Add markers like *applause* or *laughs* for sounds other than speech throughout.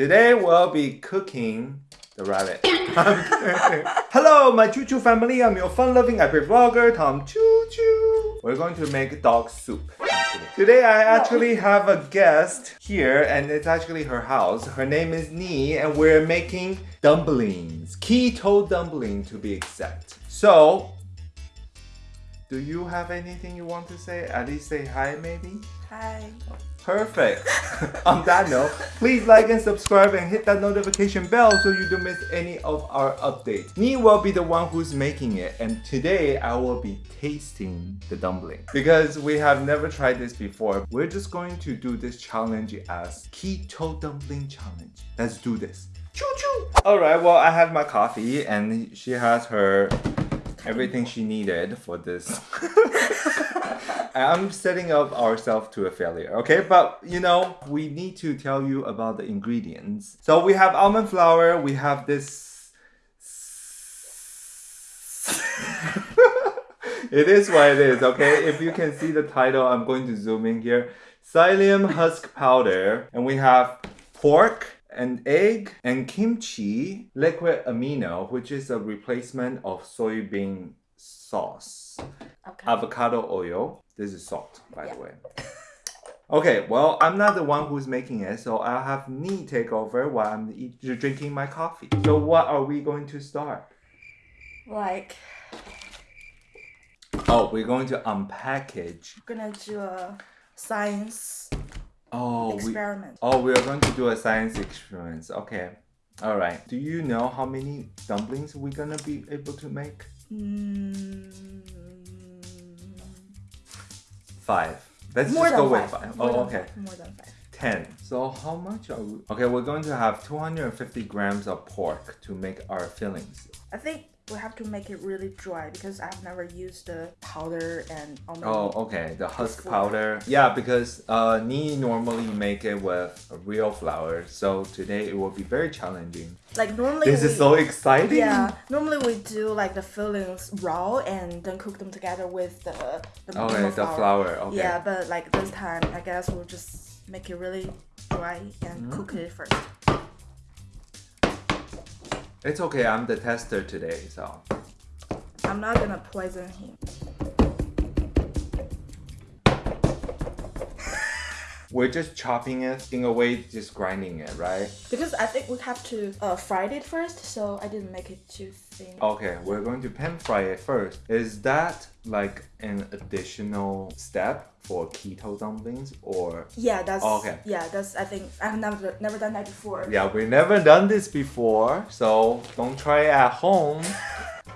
Today we'll be cooking the rabbit. *laughs* *laughs* Hello, my Choo Choo family. I'm your fun-loving epic vlogger, Tom Choo Choo. We're going to make dog soup. Today I actually have a guest here and it's actually her house. Her name is Nee and we're making dumplings. Keto dumpling to be exact. So, do you have anything you want to say? At least say hi maybe? Hi. Perfect. *laughs* On that note, please like and subscribe and hit that notification bell so you don't miss any of our updates. Nee will be the one who's making it and today I will be tasting the dumpling. Because we have never tried this before, we're just going to do this challenge as Keto Dumpling Challenge. Let's do this. Choo choo! Alright, well I have my coffee and she has her everything she needed for this. *laughs* I'm setting up ourselves to a failure, okay? But you know, we need to tell you about the ingredients. So we have almond flour, we have this. *laughs* it is what it is, okay? If you can see the title, I'm going to zoom in here. Psyllium husk powder, and we have pork, and egg, and kimchi, liquid amino, which is a replacement of soybean sauce. Okay. Avocado oil. This is salt, by Yeah. the way. Okay, well, I'm not the one who's making it, so I'll have Nee take over while I'm eat, drinking my coffee. So what are we going to start? Like, Oh, we're going to unpackage. we're gonna do a science Oh, we, oh, we are going to do a science experiment. Okay. All right. Do you know how many dumplings we're gonna be able to make? Mm, Five. Let's more just than go with five. five. More Oh, than okay. five. More than five. 10. So how much are we? Okay, we're going to have 250 grams of pork to make our fillings. I think we have to make it really dry because I've never used the powder and. Oh, okay, the husk Before. powder. Yeah, because uh, Nee normally make it with real flour, so today it will be very challenging. Like normally This we, is so exciting. Yeah, normally we do like the fillings raw and then cook them together with the the Okay, the flour. Okay. Yeah, but like this time, I guess we'll just make it really dry and Mm. cook it first. It's okay. I'm the tester today, so. I'm not gonna poison him. We're just chopping it in a way, just grinding it, right? Because I think we have to uh, fry it first, so I didn't make it too thin. Okay, we're going to pan fry it first. Is that like an additional step for keto dumplings or? Yeah, that's okay. Yeah, that's I think I've never never done that before. Yeah, we've never done this before, so don't try it at home. *laughs*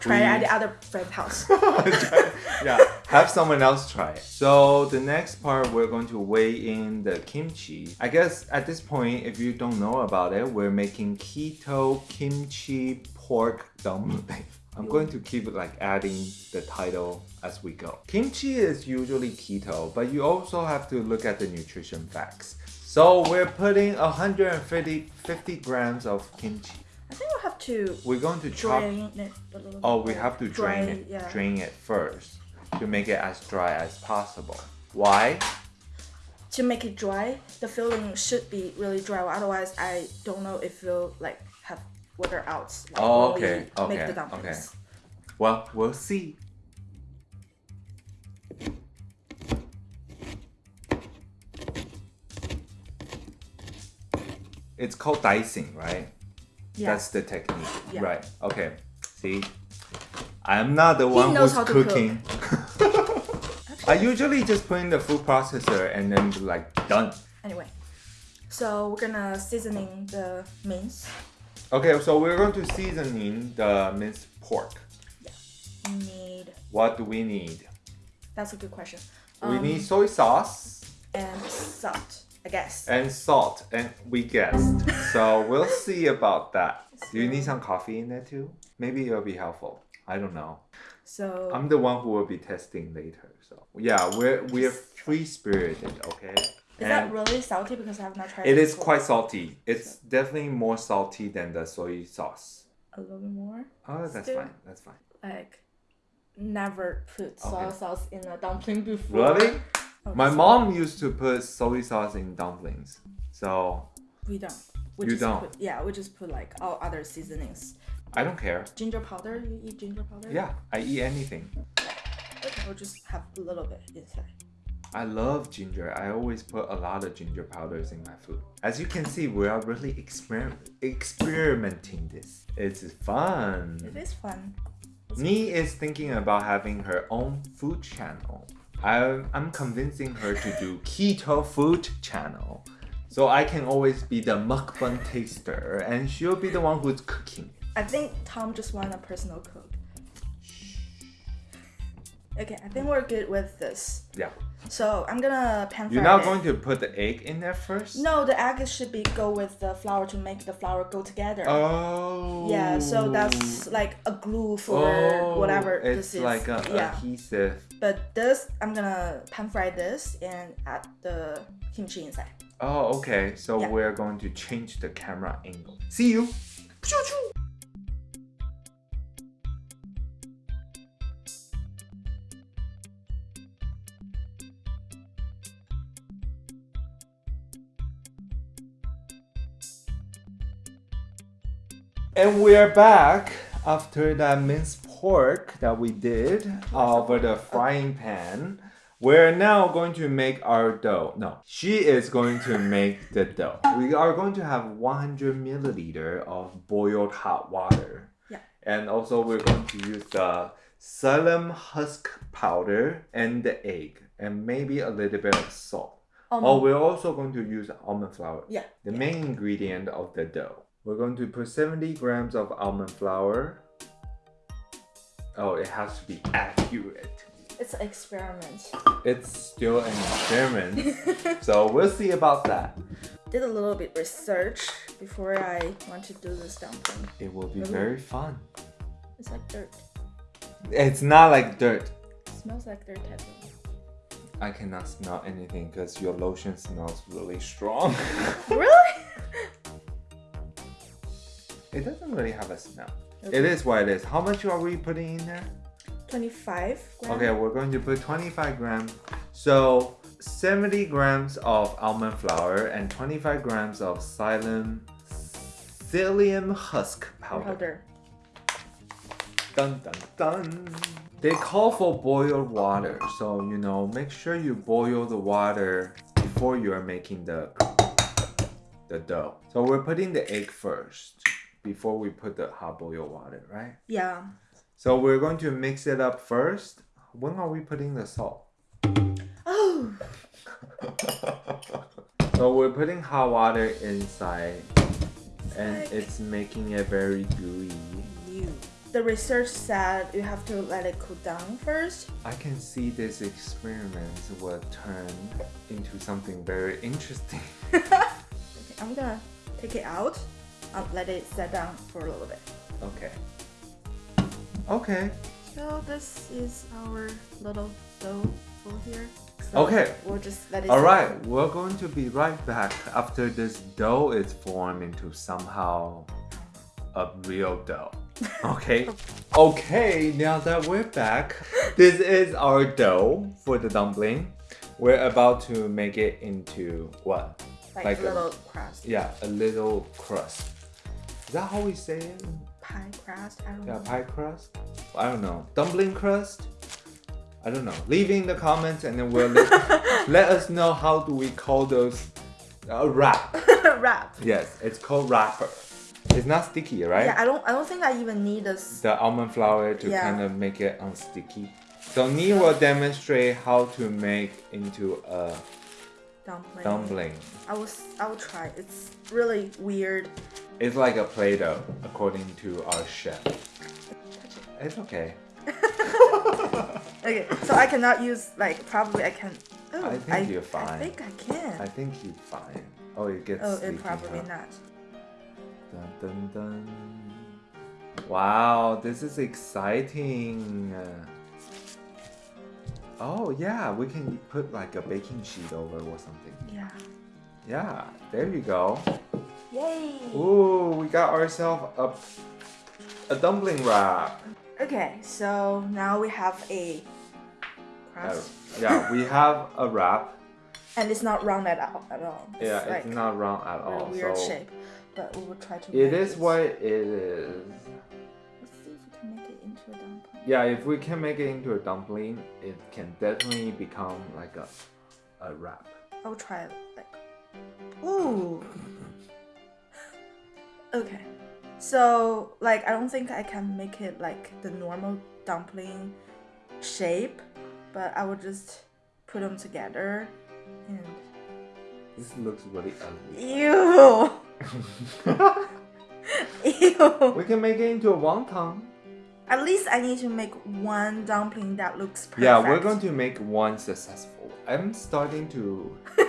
Try it We- at the other friend's house. *laughs* yeah, have someone else try it. So the next part, we're going to weigh in the kimchi. I guess at this point, if you don't know about it, we're making keto kimchi pork dumpling. *laughs* I'm going to keep like adding the title as we go. Kimchi is usually keto, but you also have to look at the nutrition facts. So we're putting 150 50 grams of kimchi. I think we'll have to We're going to chop drain it a little Oh, we have to drain Dry, it, yeah. drain it first to make it as dry as possible. Why? To make it dry, the filling should be really dry. Otherwise, I don't know if it'll like have water out. Like, Oh, we okay, Make the dumplings. Well, we'll see. It's called dicing, right? Yeah. That's the technique. Yeah. Right. Okay. See? I'm not the one who's cooking. cook. *laughs* I usually just put in the food processor and then be like done. Anyway, so we're gonna seasoning the mince. Okay, so we're going to seasoning the minced pork. Yeah, We need. What do we need? That's a good question. we Um, need soy sauce and salt, I guess. and salt, and we guessed. *laughs* so we'll see about that. Do you need some coffee in there too? Maybe it'll be helpful. I don't know. So I'm the one who will be testing later. So yeah, we're we're free spirited, okay? is that really salty? Because I have not tried. it is before. quite salty. It's definitely more salty than the soy sauce. a little bit more. Oh, that's Still- fine. That's fine. Like, never put soy Okay. sauce in a dumpling before. Really? Oh, My so- mom used to put soy sauce in dumplings. So We don't. We You just don't? Put, yeah, we just put like all other seasonings. I don't care. Ginger powder. You eat ginger powder? Yeah, I eat anything. We'll just have a little bit inside. I love ginger. I always put a lot of ginger powders in my food. As you can see, we are really exper- experimenting this. It's fun. It is fun. Nee is thinking about having her own food channel. I'm, I'm convincing her to do keto food channel. So I can always be the mukbang taster and she'll be the one who's cooking. I think Tom just want a personal cook. Okay, I think we're good with this. Yeah. So I'm gonna pan fry You're not it. going to put the egg in there first? No, the egg should be go with the flour to make the flour go together. Oh. Yeah, so that's like a glue for Oh, whatever it's this is. like a yeah, adhesive. but this I'm gonna pan fry this and add the kimchi inside. Oh, okay. So Yeah. we're going to change the camera angle. See you. And we are back after that minced pork that we did over the frying pan. We're now going to make our dough. No, she is going to make the dough. We are going to have 100 milliliter of boiled hot water. Yeah. And also we're going to use the psyllium husk powder and the egg and maybe a little bit of salt. Almond. Oh, we're also going to use almond flour yeah. the yeah. main ingredient of the dough. We're going to put 70 grams of almond flour. Oh, it has to be accurate. It's an experiment. It's still an experiment, *laughs* so we'll see about that. Did a little bit research before I want to do this dumpling. It will be Really? very fun. It's like dirt. It's not like dirt. smells like dirt. I cannot smell anything because your lotion smells really strong. *laughs* really? It doesn't really have a smell. Okay. It is what it is. How much are we putting in there? 25 grams. Okay, we're going to put 25 grams. So 70 grams of almond flour and 25 grams of psyllium psyllium husk powder. Powder. Dun dun dun. They call for boiled water, so you know, make sure you boil the water before you are making the the dough. So we're putting the egg first before we put the hot boiled water, right? Yeah. So we're going to mix it up first. When are we putting the salt? Oh. *laughs* So we're putting hot water inside and like- it's making it very gooey. The research said you have to let it cool down first. I can see this experiment will turn into something very interesting. *laughs* Okay, I'm gonna take it out. I'll let it set down for a little bit. Okay. Okay. So this is our little dough for here. So Okay. We'll just let it. All sit right, down. we're going to be right back after this dough is formed into somehow a real dough. *laughs* Okay. okay, now that we're back, this is our dough for the dumpling. We're about to make it into what? Like, like a a- little crust. Yeah, a little crust. Is that how we say it? Pie crust. I don't Yeah, know. pie crust? I don't know. Dumpling crust? I don't know. Leave in the comments and then we'll let, *laughs* let us know how do we call those uh, wrap. *laughs* Wrap. Yes, it's called wrapper. It's not sticky, right? Yeah, I don't. I don't think I even need this. The almond flour to Yeah. kind of make it unsticky. So Nee will demonstrate how to make into a Dumpling. dumpling. I will. I will try. It's really weird. It's like a Play-Doh, according to our chef. Touch it. It's okay. Okay, so I cannot use like probably I can. Oh, I think you're fine. I think I can. I think you're fine. Oh, it gets oh, it probably not. Dun, dun, dun. Wow, this is exciting. Oh yeah, we can put like a baking sheet over or something. Yeah. Yeah, there you go. Yay. Ooh, we got ourselves a, a dumpling wrap. Okay, so now we have a Uh, yeah, we *laughs* have a wrap. and it's not round at all. At all. It's Yeah, like it's not round at a all. weird so shape, but we will try to. it is this. what it is. Let's see if we can make it into a dumpling. Yeah, if we can make it into a dumpling, it can definitely become like a a wrap. I will try it like. Ooh. Okay. So like I don't think I can make it like the normal dumpling shape, but I will just put them together and This looks really ugly. ew *laughs* ew. we can make it into a wonton. At least I need to make one dumpling that looks perfect. Yeah, we're going to make one successful. I'm starting to *laughs*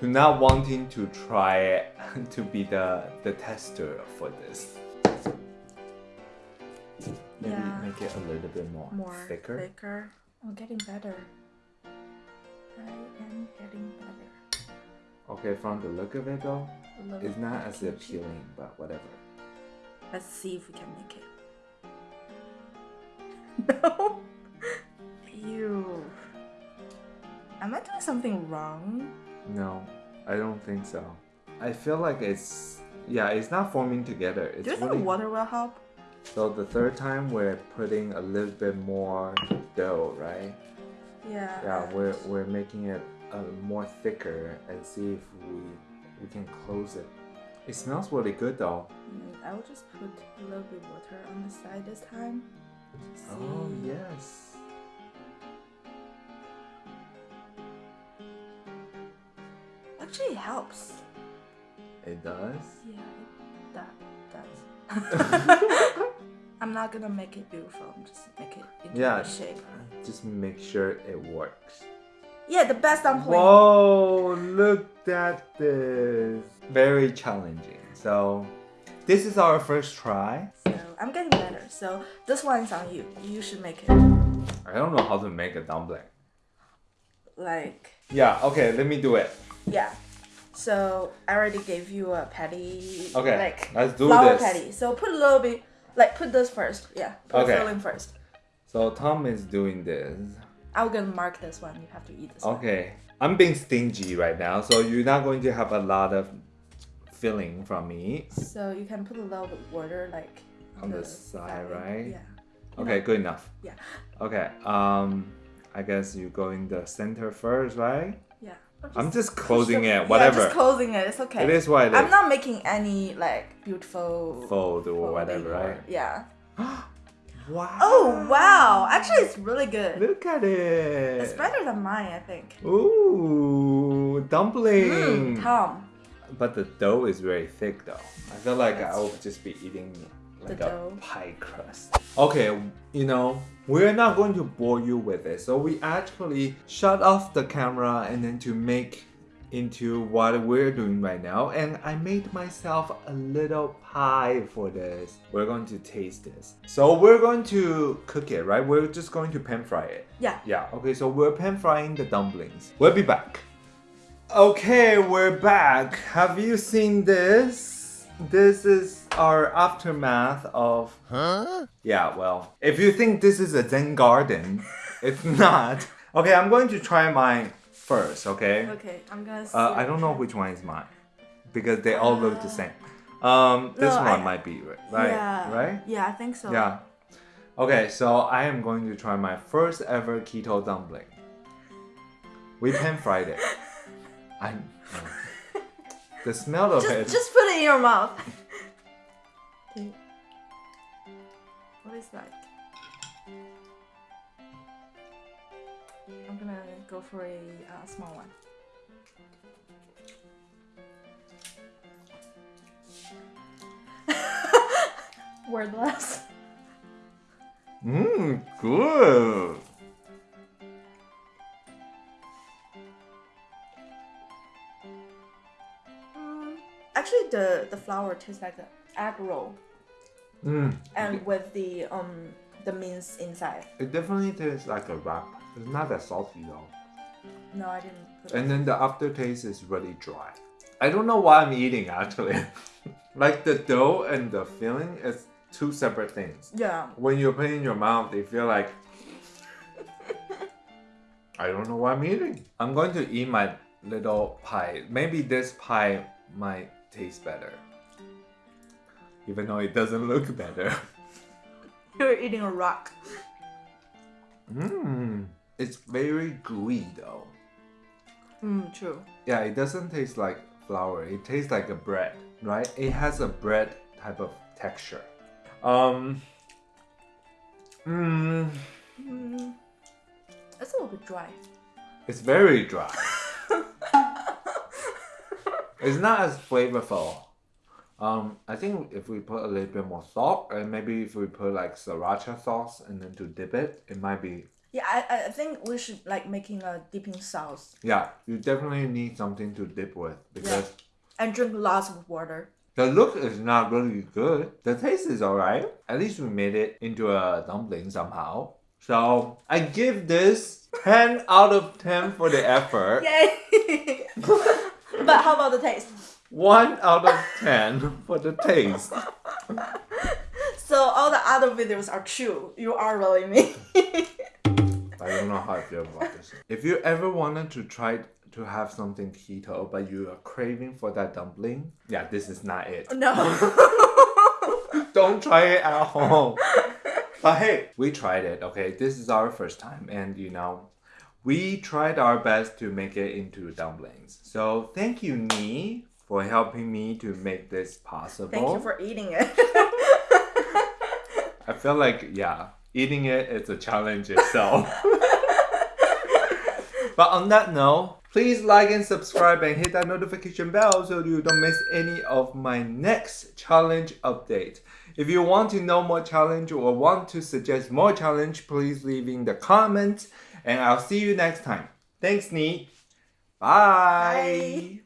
to not wanting to try *laughs* to be the the tester for this. Maybe Yeah. make it a little bit more, more thicker. thicker. I'm getting better. I am getting better. Okay, from the look of it though, it's not as appealing, but whatever. Let's see if we can make it. *laughs* No. Ew. Am I doing something wrong? No, I don't think so. I feel like it's yeah, it's not forming together. It's Do you think really water will help? so the third time we're putting a little bit more dough, right? Yeah. Yeah, we're we're making it uh, more thicker and see if we we can close it. It smells really good though. Mm, I will just put a little bit water on the side this time. see. Oh yes. Actually, it helps. It does. Yeah, it, that *laughs* does. *laughs* I'm not gonna make it beautiful. I'm just make it into Yeah. a shape. Just make sure it works. Yeah, the best I'm dumpling. Whoa, look at this. Very challenging. So, this is our first try. So I'm getting better. So this one is on you. You should make it I don't know how to make a dumpling. like Yeah, okay, let me do it. Yeah. So I already gave you a patty. Okay, Like let's do flour this. patty. So put a little bit. Like put this first. Yeah. Put Okay. the filling first. So, Tom is doing this. I'm gonna mark this one. You have to eat this one. Okay, I'm being stingy right now, so you're not going to have a lot of filling from me. So you can put a little bit water like On the side, filling. right? Yeah. Okay, good enough. Yeah. Okay, um, I guess you go in the center first, right? Yeah. Or I'm just closing the- it, whatever. Yeah, just closing it. It's okay. It is what it I'm not making any like beautiful Fold or whatever, or- right? Yeah. *gasps* Wow. Oh wow! Actually, it's really good. Look at it. It's better than mine, I think. Ooh, dumpling. Mm, Tom. But the dough is very thick though. I feel like I That's- will just be eating like The a dough. pie crust. Okay, you know, we're not going to bore you with it. So we actually shut off the camera and then to make into what we're doing right now. And I made myself a little pie for this. We're going to taste this. So we're going to cook it, right? We're just going to pan fry it. Yeah. Yeah, okay, so we're pan frying the dumplings. We'll be back. Okay, we're back. Have you seen this? This is our aftermath of. Huh? Yeah, well, if you think this is a Zen garden, it's *laughs* not. Okay, I'm going to try mine first, okay? Okay, I'm gonna. See Uh, I don't know which one is mine because they all look the same. Um, this No, one I- might be right, right? Yeah. Right? Yeah, I think so. Yeah. Okay, so I am going to try my first ever keto dumpling. We pan fried it. *laughs* I. no. The smell of it. Just, just put it in your mouth. What is that? I'm gonna go for a uh, small one. *laughs* Wordless. Mmm, good. Mm, actually, the the flour tastes like an egg roll, Mmm. and with the um the mince inside. It definitely tastes like a wrap. It's not that salty though. No, I didn't. Put And then the aftertaste is really dry. I don't know what I'm eating actually. *laughs* like the dough and the filling is two separate things. yeah. When you put it in your mouth, they feel like *laughs* I don't know what I'm eating. I'm going to eat my little pie. Maybe this pie might taste better. Even though it doesn't look better. *laughs* You're eating a rock. Mmm. It's very gooey though. Mm, true. Yeah, it doesn't taste like flour. It tastes like a bread, right? It has a bread type of texture. Um. Mmm. Mm, it's a little bit dry. It's very dry. *laughs* it's not as flavorful. Um, I think if we put a little bit more salt, and maybe if we put like sriracha sauce and then to dip it, it might be. Yeah, I, I think we should like making a dipping sauce Yeah, you definitely need something to dip with because and drink lots of water. the look is not really good. The taste is alright. At least we made it into a dumpling somehow. So I give this 10 out of 10 for the effort. Yay! *laughs* but how about the taste? 1 out of 10 for the taste. *laughs* So all the other videos are true. You are really me. *laughs* I don't know how I feel about this. If you ever wanted to try to have something keto, but you are craving for that dumpling, yeah, this is not it. no. *laughs* Don't try it at home. But hey, we tried it, okay? This is our first time, and you know, we tried our best to make it into dumplings. So thank you, Nee, for helping me to make this possible. Thank you for eating it. I feel like, yeah, eating it is a challenge itself. *laughs* but on that note, please like and subscribe and hit that notification bell so you don't miss any of my next challenge update. If you want to know more challenge or want to suggest more challenge, please leave in the comments and I'll see you next time. Thanks, Nee. Bye. Bye.